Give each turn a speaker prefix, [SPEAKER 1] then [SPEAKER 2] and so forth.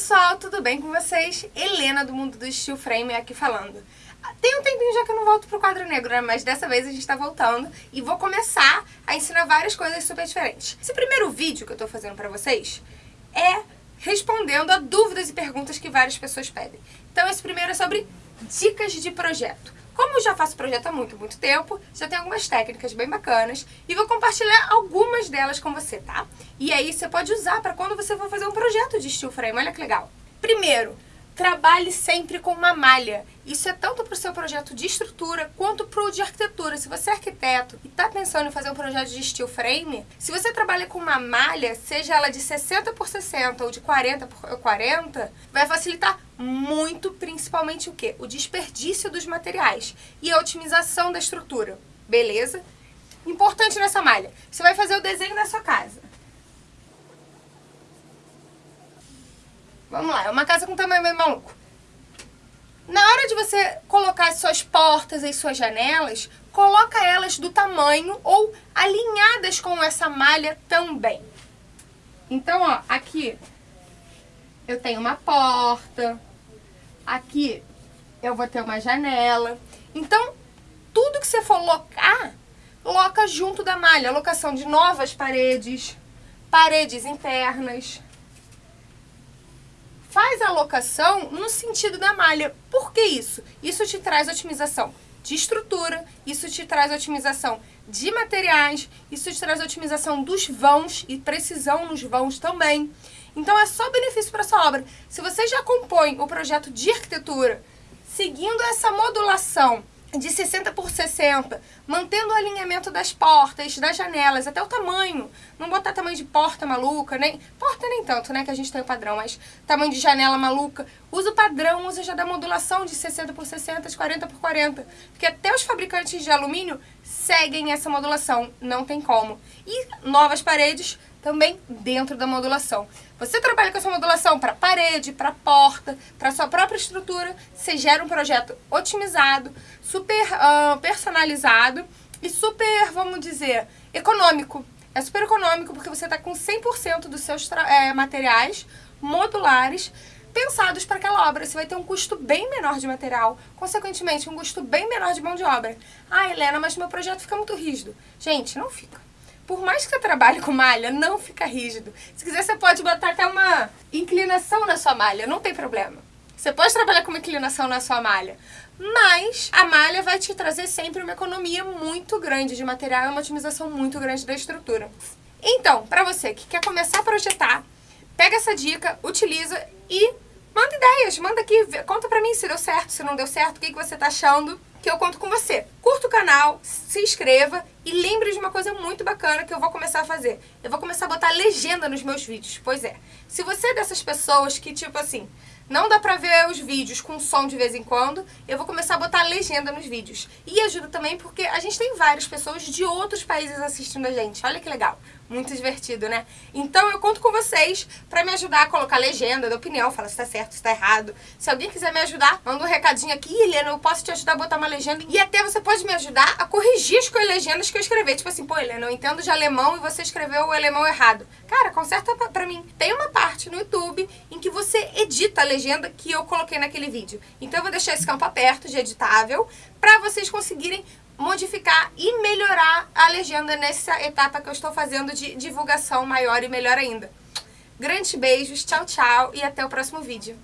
[SPEAKER 1] pessoal, tudo bem com vocês? Helena do Mundo do Steel Frame aqui falando. Tem um tempinho já que eu não volto pro quadro negro, né? Mas dessa vez a gente tá voltando e vou começar a ensinar várias coisas super diferentes. Esse primeiro vídeo que eu tô fazendo pra vocês é respondendo a dúvidas e perguntas que várias pessoas pedem. Então esse primeiro é sobre dicas de projeto. Como eu já faço projeto há muito, muito tempo, já tenho algumas técnicas bem bacanas e vou compartilhar algumas delas com você, tá? E aí você pode usar para quando você for fazer um projeto de steel frame, olha que legal. Primeiro, trabalhe sempre com uma malha. Isso é tanto para o seu projeto de estrutura quanto para o de arquitetura. Se você é arquiteto e está pensando em fazer um projeto de steel frame, se você trabalha com uma malha, seja ela de 60 por 60 ou de 40 por 40, vai facilitar muito, principalmente o quê? O desperdício dos materiais e a otimização da estrutura. Beleza? Importante nessa malha, você vai fazer o desenho da sua casa. Vamos lá, é uma casa com tamanho meio maluco. Na hora de você colocar as suas portas e suas janelas, coloca elas do tamanho ou alinhadas com essa malha também. Então, ó, aqui eu tenho uma porta, aqui eu vou ter uma janela. Então, tudo que você for locar, loca junto da malha. Locação de novas paredes, paredes internas, alocação no sentido da malha. Por que isso? Isso te traz otimização de estrutura, isso te traz otimização de materiais, isso te traz otimização dos vãos e precisão nos vãos também. Então é só benefício para sua obra. Se você já compõe o projeto de arquitetura seguindo essa modulação de 60 por 60, mantendo o alinhamento das portas, das janelas, até o tamanho. Não botar tamanho de porta maluca, nem... Porta nem tanto, né, que a gente tem o padrão, mas tamanho de janela maluca. Usa o padrão, usa já da modulação de 60 por 60, de 40 por 40. Porque até os fabricantes de alumínio seguem essa modulação, não tem como. E novas paredes também dentro da modulação. Você trabalha com essa modulação para parede, para porta, para sua própria estrutura, você gera um projeto otimizado, super uh, personalizado e super, vamos dizer, econômico. É super econômico porque você está com 100% dos seus é, materiais modulares pensados para aquela obra. Você vai ter um custo bem menor de material, consequentemente um custo bem menor de mão de obra. Ah, Helena, mas meu projeto fica muito rígido. Gente, não fica por mais que você trabalhe com malha, não fica rígido. Se quiser, você pode botar até uma inclinação na sua malha, não tem problema. Você pode trabalhar com uma inclinação na sua malha, mas a malha vai te trazer sempre uma economia muito grande de material e uma otimização muito grande da estrutura. Então, para você que quer começar a projetar, pega essa dica, utiliza e manda ideias, manda aqui, conta pra mim se deu certo, se não deu certo, o que, que você tá achando que eu conto com você. Curta o canal, se inscreva e lembre de uma coisa muito bacana que eu vou começar a fazer. Eu vou começar a botar legenda nos meus vídeos. Pois é, se você é dessas pessoas que, tipo assim, não dá pra ver os vídeos com som de vez em quando, eu vou começar a botar legenda nos vídeos. E ajuda também porque a gente tem várias pessoas de outros países assistindo a gente. Olha que legal. Muito divertido, né? Então eu conto com vocês pra me ajudar a colocar legenda, da opinião, fala se tá certo, se tá errado. Se alguém quiser me ajudar, manda um recadinho aqui, Helena, eu posso te ajudar a botar uma legenda. E até você pode me ajudar a corrigir as legendas que eu escrevi. Tipo assim, pô, Helena, eu entendo de alemão e você escreveu o alemão errado. Cara, conserta pra, mim. Tem uma parte no YouTube em que você edita a legenda que eu coloquei naquele vídeo. Então eu vou deixar esse campo aberto de editável pra vocês conseguirem modificar e melhorar a legenda nessa etapa que eu estou fazendo de divulgação maior e melhor ainda. Grandes beijos, tchau, tchau e até o próximo vídeo.